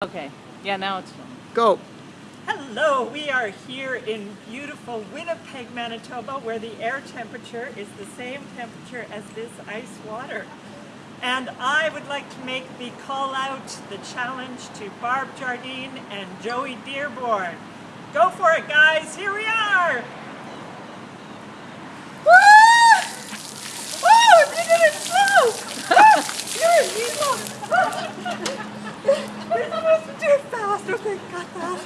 Okay. Yeah, now it's fun. Go. Hello, we are here in beautiful Winnipeg, Manitoba, where the air temperature is the same temperature as this ice water. And I would like to make the call out, the challenge to Barb Jardine and Joey Dearborn. Go for it, guys. Here we are. 私。